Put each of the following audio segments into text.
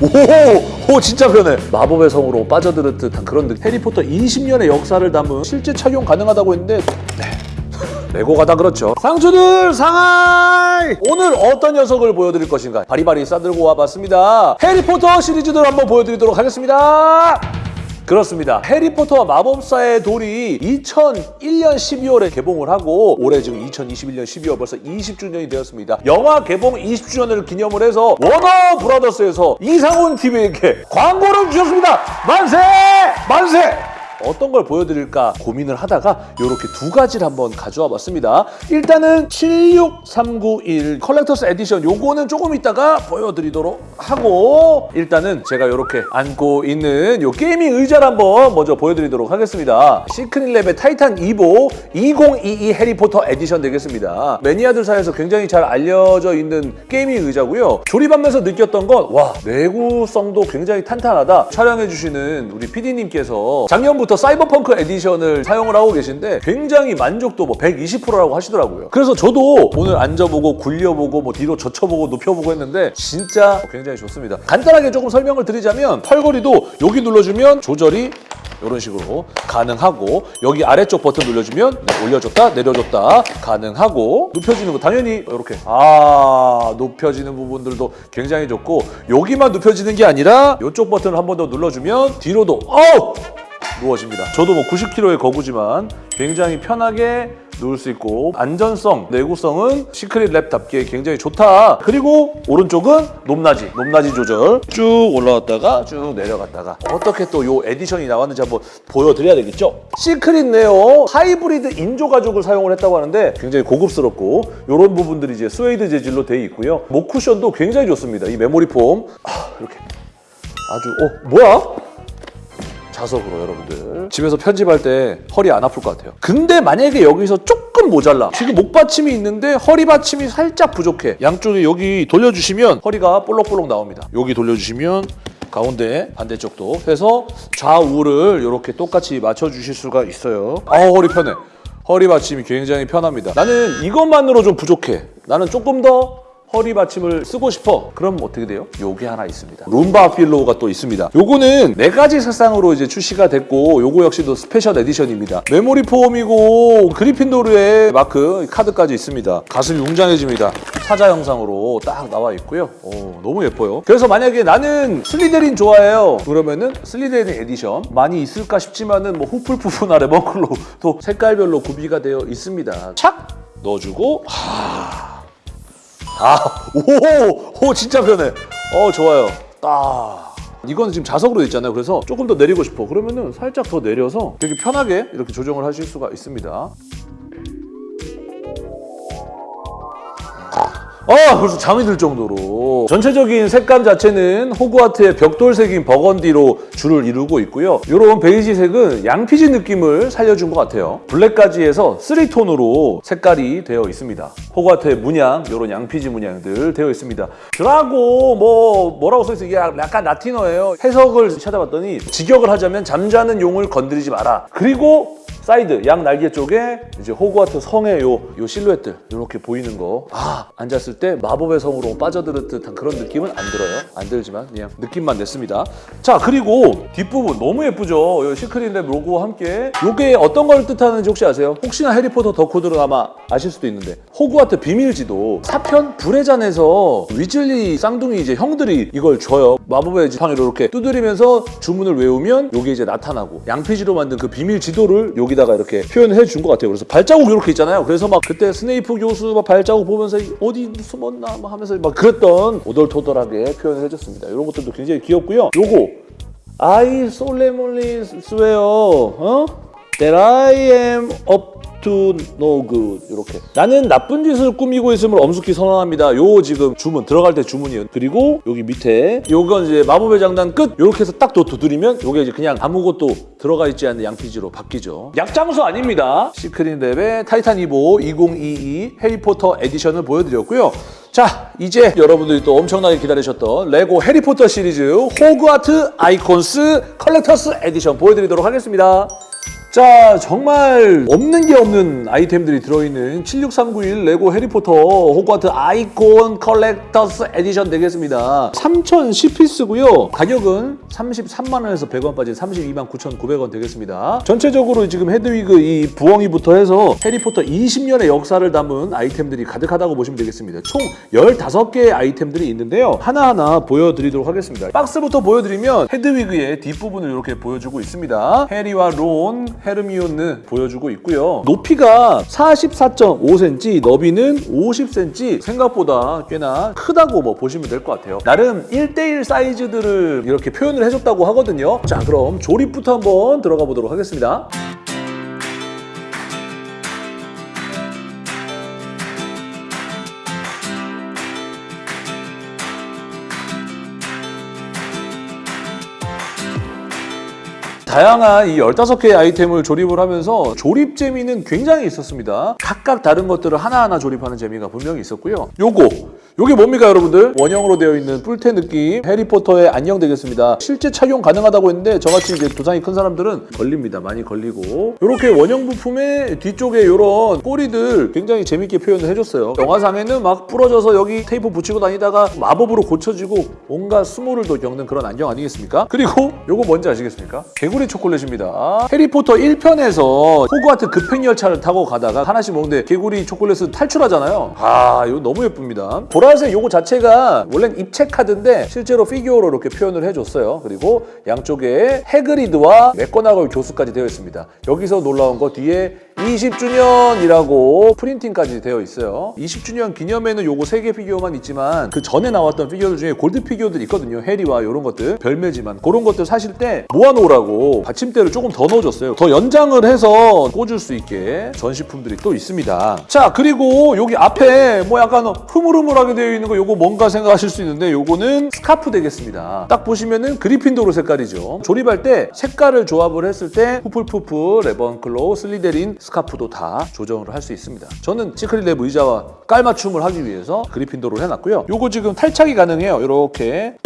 오, 오 진짜 편해. 마법의 성으로 빠져들 듯한 그런 느낌. 해리포터 20년의 역사를 담은 실제 착용 가능하다고 했는데 네. 레고가 다 그렇죠. 상추들 상하이! 오늘 어떤 녀석을 보여드릴 것인가? 바리바리 싸들고 와봤습니다. 해리포터 시리즈들 한번 보여드리도록 하겠습니다. 그렇습니다. 해리포터와 마법사의 돌이 2001년 12월에 개봉을 하고 올해 지금 2021년 12월 벌써 20주년이 되었습니다. 영화 개봉 20주년을 기념을 해서 워너 브라더스에서 이상훈 TV에게 광고를 주셨습니다. 만세! 만세! 어떤 걸 보여드릴까 고민을 하다가 이렇게 두 가지를 한번 가져와 봤습니다. 일단은 76391 Collectors' Edition 요거는 조금 이따가 보여드리도록 하고 일단은 제가 이렇게 안고 있는 요 gaming 의자를 한번 먼저 보여드리도록 하겠습니다. 시크릿랩의 타이탄 이보 2022 해리포터 에디션 되겠습니다. 매니아들 사이에서 굉장히 잘 알려져 있는 gaming 의자고요. 조립하면서 느꼈던 건 와 내구성도 굉장히 탄탄하다. 촬영해주시는 우리 PD님께서 작년부터 사이버펑크 Edition을 사용을 하고 계신데 굉장히 만족도 뭐 120%라고 하시더라고요. 그래서 저도 오늘 앉아보고 굴려보고 뭐 뒤로 젖혀보고 눕혀보고 했는데 진짜 굉장히 좋습니다. 간단하게 조금 설명을 드리자면 털걸이도 여기 눌러주면 조절이 이런 식으로 가능하고 여기 아래쪽 버튼 눌러주면 네, 올려줬다 내려줬다 가능하고 눕혀지는 거 당연히 이렇게 아 눕혀지는 부분들도 굉장히 좋고 여기만 눕혀지는 게 아니라 이쪽 버튼을 한 번 더 눌러주면 뒤로도 어우 누워집니다. 저도 뭐 90kg의 거구지만 굉장히 편하게 누울 수 있고 안전성, 내구성은 시크릿 랩답게 굉장히 좋다. 그리고 오른쪽은 높낮이, 높낮이 조절 쭉 올라왔다가 쭉 내려갔다가 어떻게 또 요 edition이 나왔는지 한번 보여드려야 되겠죠? 시크릿 네오 하이브리드 인조 가죽을 사용을 했다고 하는데 굉장히 고급스럽고 이런 부분들이 이제 스웨이드 재질로 되어 있고요. 목 쿠션도 굉장히 좋습니다. 이 memory foam 아, 이렇게 아주 어 뭐야? 자석으로 여러분들. 집에서 편집할 때 허리 안 아플 것 같아요. 근데 만약에 여기서 조금 모자라. 지금 목 받침이 있는데 허리 받침이 살짝 부족해. 양쪽에 여기 돌려주시면 허리가 볼록볼록 나옵니다. 여기 돌려주시면 가운데 반대쪽도 해서 좌우를 이렇게 똑같이 맞춰주실 수가 있어요. 아 허리 편해. 허리 받침이 굉장히 편합니다. 나는 이것만으로 좀 부족해. 나는 조금 더 허리 받침을 쓰고 싶어. 그럼 어떻게 돼요? 요게 하나 있습니다. lumbar pillow가 또 있습니다. 요거는 네 가지 색상으로 이제 출시가 됐고 요거 역시도 special edition입니다. memory foam이고 그리핀도르의 마크 카드까지 있습니다. 가슴이 웅장해집니다. 사자 형상으로 딱 나와 있고요. 오, 너무 예뻐요. 그래서 만약에 나는 슬리데린 좋아해요. 그러면은 슬리데린 에디션 많이 있을까 싶지만은 뭐 후플푸프나 래번클로 또 색깔별로 구비가 되어 있습니다. 착 넣어주고 하... 아, 오, 오, 진짜 편해. 어, 좋아요. 딱. 이거는 지금 자석으로 돼 있잖아요. 그래서 조금 더 내리고 싶어. 그러면은 살짝 더 내려서 되게 편하게 이렇게 조정을 하실 수가 있습니다. 아 벌써 잠이 들 정도로. 전체적인 색감 자체는 호그와트의 벽돌색인 burgundy로 주를 이루고 있고요. 이런 베이지색은 양피지 느낌을 살려준 것 같아요. 블랙까지 해서 3톤으로 색깔이 되어 있습니다. 호그와트의 문양 이런 양피지 문양들 되어 있습니다. Draco 뭐 뭐라고 써있어 이게 약간 라틴어예요. 해석을 찾아봤더니 직역을 하자면 잠자는 용을 건드리지 마라. 그리고 사이드 양 날개 쪽에 이제 호그와트 성의 요, 요 실루엣들 이렇게 보이는 거. 아 앉았을 때 마법의 성으로 빠져들 듯한 그런 느낌은 안 들어요. 안 들지만 그냥 느낌만 냈습니다. 자 그리고 뒷부분 너무 예쁘죠. 요 시크릿랩 로고와 함께 요게 어떤 걸 뜻하는지 혹시 아세요? 혹시나 해리포터 덕후들은 아마 아실 수도 있는데 호그와트 비밀지도 사편 불의 잔에서 위즐리 쌍둥이 이제 형들이 이걸 줘요. 마법의 지팡이로 이렇게 두드리면서 주문을 외우면 요게 이제 나타나고 양피지로 만든 그 비밀 지도를 여기다가 이렇게 표현해 준 것 같아요. 그래서 발자국 이렇게 있잖아요. 그래서 막 그때 스네이프 교수 막 발자국 보면서 어디 숨었나 막 하면서 막 그랬던 오돌토돌하게 표현을 해줬습니다. 이런 것들도 굉장히 귀엽고요. 요거 I solemnly swear 어? That I am up to no good. 이렇게. 나는 나쁜 짓을 꾸미고 있음을 엄숙히 선언합니다. 요 지금 주문 들어갈 때 주문이에요. 그리고 여기 밑에 요건 이제 마법의 장난 끝. 이렇게 해서 딱 또 두드리면 요게 이제 그냥 아무것도 들어가 있지 않는 양피지로 바뀌죠. 약장수 아닙니다. 시크릿랩의 타이탄 이보 2022 해리포터 Edition을 보여드렸고요. 자 이제 여러분들이 또 엄청나게 기다리셨던 레고 해리포터 시리즈 호그와트 Icons Collectors' Edition 보여드리도록 하겠습니다 자 정말 없는 게 없는 아이템들이 들어있는 76391 레고 해리포터 호그와트 아이콘 Collectors' Edition 되겠습니다. 3010피스고요. 가격은 33만 원에서 100원 빠진 32만 9,900원 되겠습니다. 전체적으로 지금 헤드위그 이 부엉이부터 해서 해리포터 20년의 역사를 담은 아이템들이 가득하다고 보시면 되겠습니다. 총 15개의 아이템들이 있는데요. 하나하나 보여드리도록 하겠습니다. 박스부터 보여드리면 헤드위그의 뒷부분을 이렇게 보여주고 있습니다. 해리와 론, 헤르미온느 보여주고 있고요. 높이가 44.5cm, 너비는 50cm 생각보다 꽤나 크다고 뭐 보시면 될 것 같아요. 나름 1대1 사이즈들을 이렇게 표현을 해줬다고 하거든요. 자 그럼 조립부터 한번 들어가 보도록 하겠습니다 다양한 이 15개의 아이템을 조립을 하면서 조립 재미는 굉장히 있었습니다. 각각 다른 것들을 하나하나 조립하는 재미가 분명히 있었고요. 요거, 요게 뭡니까 여러분들? 원형으로 되어 있는 뿔테 느낌 해리포터의 안경 되겠습니다. 실제 착용 가능하다고 했는데 저같이 이제 두상이 큰 사람들은 걸립니다. 많이 걸리고 이렇게 원형 부품의 뒤쪽에 이런 꼬리들 굉장히 재밌게 표현을 해줬어요. 영화상에는 막 부러져서 여기 테이프 붙이고 다니다가 마법으로 고쳐지고 온갖 수모를 또 겪는 그런 안경 아니겠습니까? 그리고 요거 뭔지 아시겠습니까? 개구리 초콜릿입니다. 해리포터 1편에서 호그와트 급행열차를 타고 가다가 하나씩 먹는데 개구리 초콜릿은 탈출하잖아요. 아 이거 너무 예쁩니다. 보라 색 요거 자체가 원래는 입체 카드인데 실제로 피규어로 이렇게 표현을 해줬어요. 그리고 양쪽에 해그리드와 맥고나걸 교수까지 되어 있습니다. 여기서 놀라운 거 뒤에 20주년이라고 프린팅까지 되어 있어요. 20주년 기념에는 요거 3개 피규어만 있지만 그 전에 나왔던 피규어들 중에 골드 피규어들 있거든요. 해리와 이런 것들 별매지만 그런 것들 사실 때 모아놓으라고 받침대를 조금 더 넣어줬어요. 더 연장을 해서 꽂을 수 있게 전시품들이 또 있습니다. 자 그리고 여기 앞에 뭐 약간 흐물흐물하게 되어 있는 거 요거 뭔가 생각하실 수 있는데 요거는 스카프 되겠습니다. 딱 보시면은 그리핀도르 색깔이죠. 조립할 때 색깔을 조합을 했을 때 후플푸프, 래번클로우, 슬리데린 스카프도 다 조정을 할 수 있습니다. 저는 Secretlab 의자와 깔맞춤을 하기 위해서 그리핀도르를 해놨고요. 요거 지금 탈착이 가능해요. 이렇게.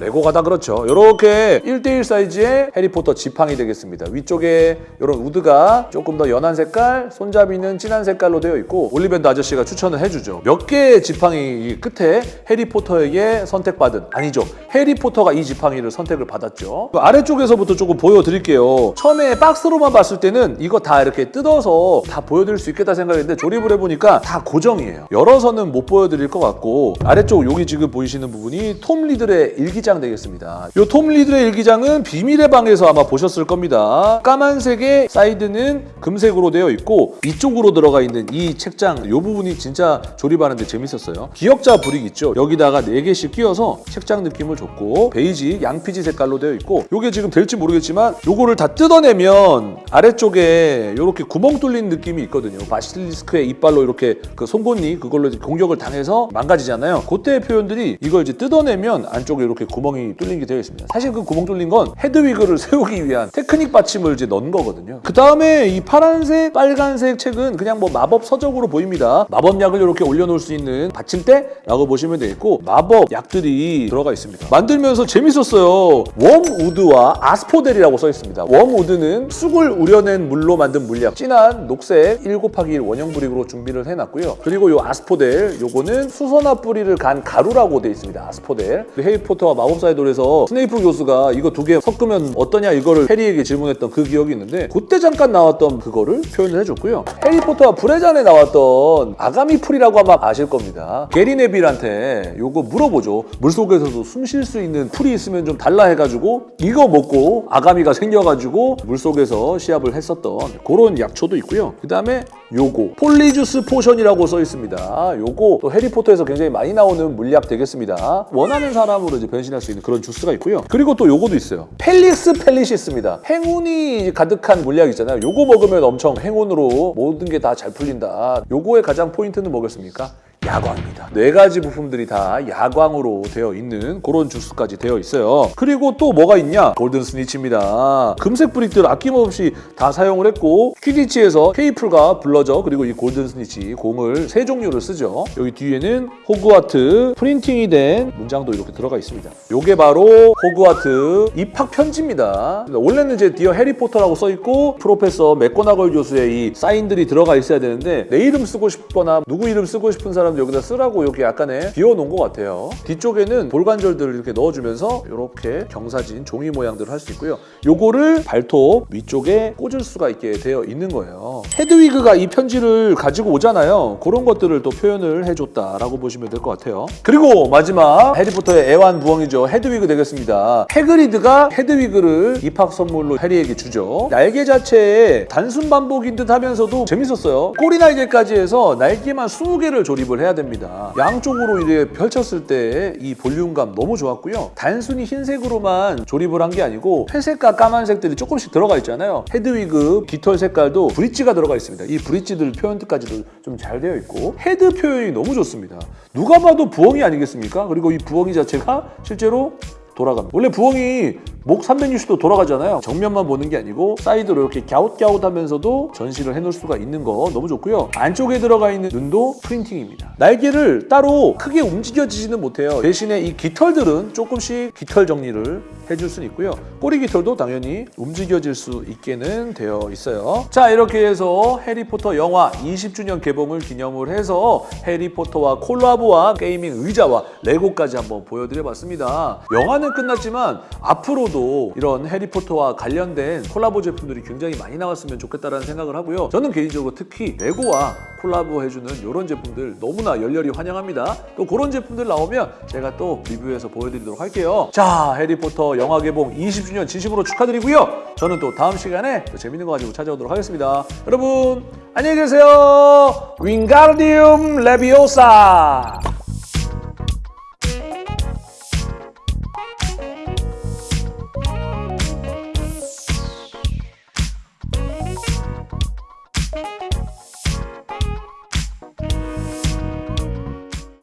레고 가 다 그렇죠. 이렇게 1대1 사이즈의 해리포터 지팡이 되겠습니다. 위쪽에 이런 wood가 조금 더 연한 색깔, 손잡이는 진한 색깔로 되어 있고 올리밴더 아저씨가 추천을 해주죠. 몇 개의 지팡이 끝에 해리포터에게 선택받은 아니죠. 해리포터가 이 지팡이를 선택을 받았죠. 그 아래쪽에서부터 조금 보여드릴게요. 처음에 박스로만 봤을 때는 이거 다 이렇게 뜯어서 다 보여드릴 수 있겠다 생각했는데 조립을 해보니까 다 고정이에요. 열어서는 못 보여드릴 것 같고 아래쪽 여기 지금 보이시는 부분이 톰 리들의 일기장 되겠습니다. 이 톰 리들의 일기장은 비밀의 방에서 아마 보셨을 겁니다. 까만색의 사이드는 금색으로 되어 있고 이쪽으로 들어가 있는 이 책장 이 부분이 진짜 조립하는데 재밌었어요. 기역자 brick 있죠? 여기다가 4개씩 끼워서 책장 느낌을 줬고 베이지, 양피지 색깔로 되어 있고 이게 지금 될지 모르겠지만 요거를 다 뜯어내면 아래쪽에 이렇게 구멍 뚫린 느낌이 있거든요. 바실리스크의 이빨로 이렇게 그 송곳니 그걸로 공격을 당해서 망가지잖아요. 그때의 표현들이 이걸 이제 뜯어내면 안쪽에 이렇게 구멍이 뚫린 게 되어 있습니다. 사실 그 구멍 뚫린 건 헤드위그를 세우기 위한 테크닉 받침을 이제 넣은 거거든요. 그 다음에 이 파란색, 빨간색 책은 그냥 뭐 마법 서적으로 보입니다. 마법약을 이렇게 올려놓을 수 있는 받침대라고 보시면 되겠고 마법 약들이 들어가 있습니다. 만들면서 재밌었어요. Wormwood와 Asphodel이라고 써 있습니다. Wormwood는 쑥을 우려낸 물로 만든 물약 진한 녹색 1 곱하기 1 원형 brick으로 준비를 해놨고요. 그리고 요 Asphodel 요거는 수선화 뿌리를 간 가루라고 되어 있습니다. Asphodel. 그 해리포터와 마법 사의 돌에서 스네이프 교수가 이거 두 개 섞으면 어떠냐 이거를 해리에게 질문했던 그 기억이 있는데 그때 잠깐 나왔던 그거를 표현을 해줬고요. 해리포터와 불의 잔에 나왔던 아가미 풀이라고 아마 아실 겁니다. 해리 네빌한테 요거 물어보죠. 물속에서도 숨 쉴 수 있는 풀이 있으면 좀 달라 해가지고 이거 먹고 아가미가 생겨가지고 물속에서 시합을 했었던 그런 약초도 있고요. 그 다음에 요거 Polyjuice Potion이라고 써 있습니다. 요거 또 해리포터에서 굉장히 많이 나오는 물약 되겠습니다. 원하는 사람으로 이제 변신할 수 있는 그런 주스가 있고요. 그리고 또 요거도 있어요. 펠릭스 펠리시스입니다. 행운이 가득한 물약 있잖아요. 요거 먹으면 엄청 행운으로 모든 게 다 잘 풀린다. 요거의 가장 포인트는 뭐겠습니까? 야광입니다. 네 가지 부품들이 다 야광으로 되어 있는 그런 주스까지 되어 있어요. 그리고 또 뭐가 있냐? Golden Snitch입니다. 금색 brick들 아낌없이 다 사용을 했고 퀴디치에서 퀘이플과 블러저 그리고 이 Golden Snitch 공을 세 종류를 쓰죠. 여기 뒤에는 호그와트 프린팅이 된 문장도 이렇게 들어가 있습니다. 요게 바로 호그와트 입학 편지입니다. 원래는 이제 Dear 해리포터라고 써 있고 Professor 맥고나걸 교수의 이 사인들이 들어가 있어야 되는데 내 이름 쓰고 싶거나 누구 이름 쓰고 싶은 사람들 여기다 쓰라고 이렇게 약간의 비워놓은 것 같아요. 뒤쪽에는 볼관절들을 이렇게 넣어주면서 이렇게 경사진 종이 모양들을 할 수 있고요. 요거를 발톱 위쪽에 꽂을 수가 있게 되어 있는 거예요. 헤드위그가 이 편지를 가지고 오잖아요. 그런 것들을 또 표현을 해줬다라고 보시면 될 것 같아요. 그리고 마지막 해리포터의 애완 부엉이죠. 헤드위그 되겠습니다. 해그리드가 헤드위그를 입학 선물로 해리에게 주죠. 날개 자체에 단순 반복인 듯 하면서도 재밌었어요. 꼬리 날개까지 해서 날개만 20개를 조립을 해야 됩니다. 양쪽으로 이렇게 펼쳤을 때 이 볼륨감 너무 좋았고요. 단순히 흰색으로만 조립을 한 게 아니고 회색과 까만색들이 조금씩 들어가 있잖아요. 헤드위그 깃털 색깔도 브릿지가 들어가 있습니다. 이 브릿지들 표현까지도 좀 잘 되어 있고 헤드 표현이 너무 좋습니다. 누가 봐도 부엉이 아니겠습니까? 그리고 이 부엉이 자체가 실제로 돌아갑니다. 원래 부엉이 목 360도 돌아가잖아요. 정면만 보는 게 아니고 사이드로 이렇게 갸웃갸웃 하면서도 전시를 해놓을 수가 있는 거 너무 좋고요. 안쪽에 들어가 있는 눈도 printing입니다. 날개를 따로 크게 움직여지지는 못해요. 대신에 이 깃털들은 조금씩 깃털 정리를 해줄 수는 있고요. 꼬리 깃털도 당연히 움직여질 수 있게는 되어 있어요. 자 이렇게 해서 해리포터 영화 20주년 개봉을 기념을 해서 해리포터와 콜라보한 gaming 의자와 레고까지 한번 보여드려봤습니다. 영화는 끝났지만 앞으로도 이런 해리포터와 관련된 콜라보 제품들이 굉장히 많이 나왔으면 좋겠다는 생각을 하고요. 저는 개인적으로 특히 레고와 콜라보 해주는 이런 제품들 너무나 열렬히 환영합니다. 또 그런 제품들 나오면 제가 또 리뷰해서 보여드리도록 할게요. 자, 해리포터 영화 개봉 20주년 진심으로 축하드리고요. 저는 또 다음 시간에 또 재밌는 거 가지고 찾아오도록 하겠습니다. 여러분 안녕히 계세요. 윙가르디움 레비오사